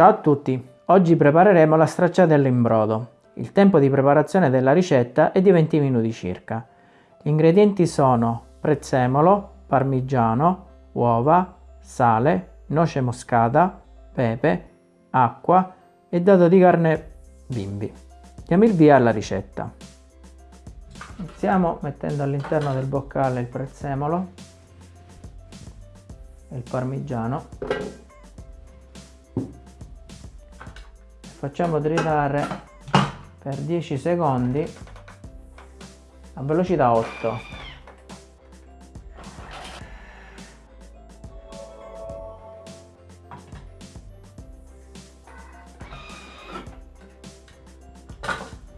Ciao a tutti, oggi prepareremo la stracciatella in brodo. Il tempo di preparazione della ricetta è di 20 minuti circa. Gli ingredienti sono prezzemolo, parmigiano, uova, sale, noce moscata, pepe, acqua e dado di carne bimbi. Diamo il via alla ricetta. Iniziamo mettendo all'interno del boccale il prezzemolo e il parmigiano. Facciamo tritare per 10 secondi a velocità 8.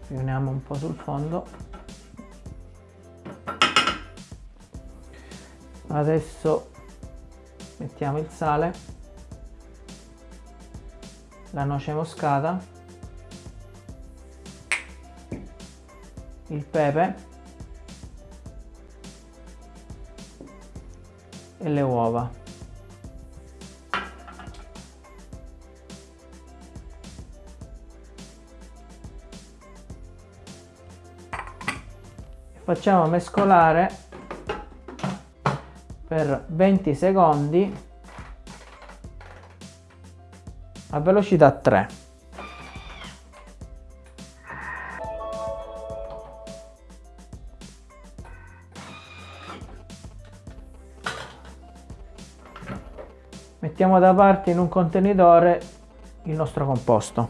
riuniamo un po' sul fondo adesso mettiamo il sale la noce moscata il pepe e le uova. Facciamo mescolare per 20 secondi a velocità 3 mettiamo da parte in un contenitore il nostro composto.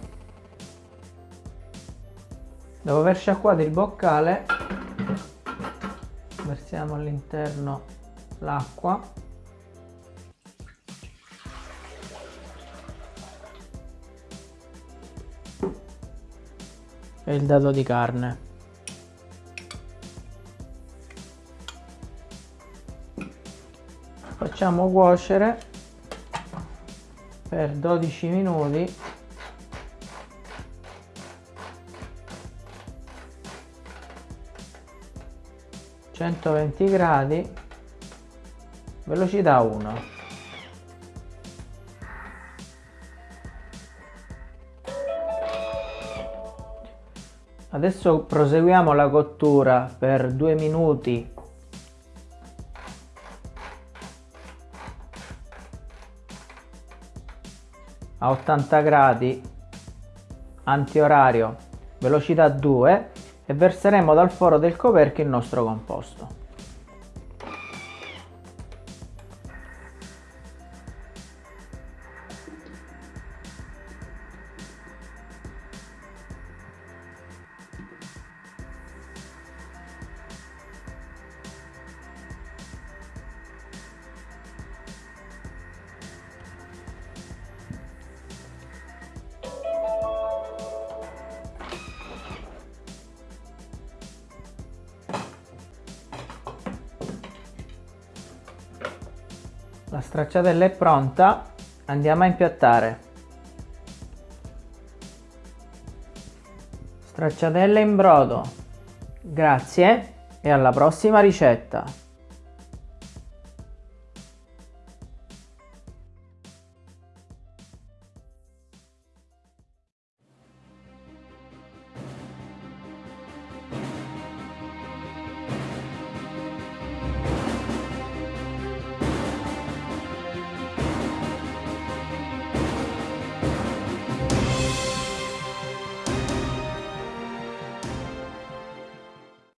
Dopo aver sciacquato il boccale. Versiamo all'interno l'acqua e il dado di carne. Facciamo cuocere per 12 minuti. 120 gradi. Velocità 1 adesso proseguiamo la cottura per 2 minuti a 80 gradi antiorario velocità 2 e verseremo dal foro del coperchio il nostro composto. La stracciatella è pronta, andiamo a impiattare. Stracciatella in brodo. Grazie e alla prossima ricetta.